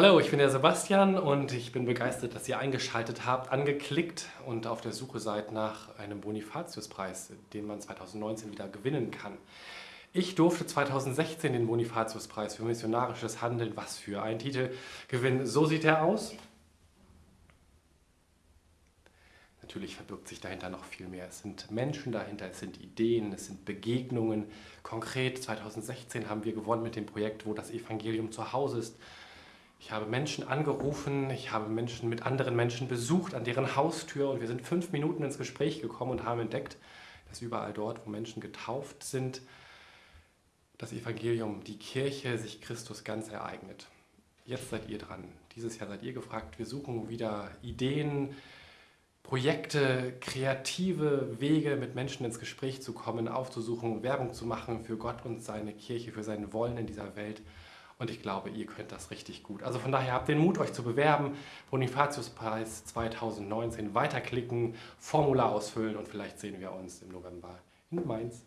Hallo, ich bin der Sebastian und ich bin begeistert, dass ihr eingeschaltet habt, angeklickt und auf der Suche seid nach einem Bonifatiuspreis, den man 2019 wieder gewinnen kann. Ich durfte 2016 den Bonifatiuspreis für missionarisches Handeln, was für ein Titel, gewinnen. So sieht er aus. Natürlich verbirgt sich dahinter noch viel mehr. Es sind Menschen dahinter, es sind Ideen, es sind Begegnungen. Konkret 2016 haben wir gewonnen mit dem Projekt, wo das Evangelium zu Hause ist. Ich habe Menschen angerufen, ich habe Menschen mit anderen Menschen besucht an deren Haustür und wir sind fünf Minuten ins Gespräch gekommen und haben entdeckt, dass überall dort, wo Menschen getauft sind, das Evangelium, die Kirche sich Christus ganz ereignet. Jetzt seid ihr dran. Dieses Jahr seid ihr gefragt. Wir suchen wieder Ideen, Projekte, kreative Wege, mit Menschen ins Gespräch zu kommen, aufzusuchen, Werbung zu machen für Gott und seine Kirche, für sein Wollen in dieser Welt. Und ich glaube, ihr könnt das richtig gut. Also von daher habt den Mut, euch zu bewerben. Bonifatiuspreis 2019 weiterklicken, Formular ausfüllen und vielleicht sehen wir uns im November in Mainz.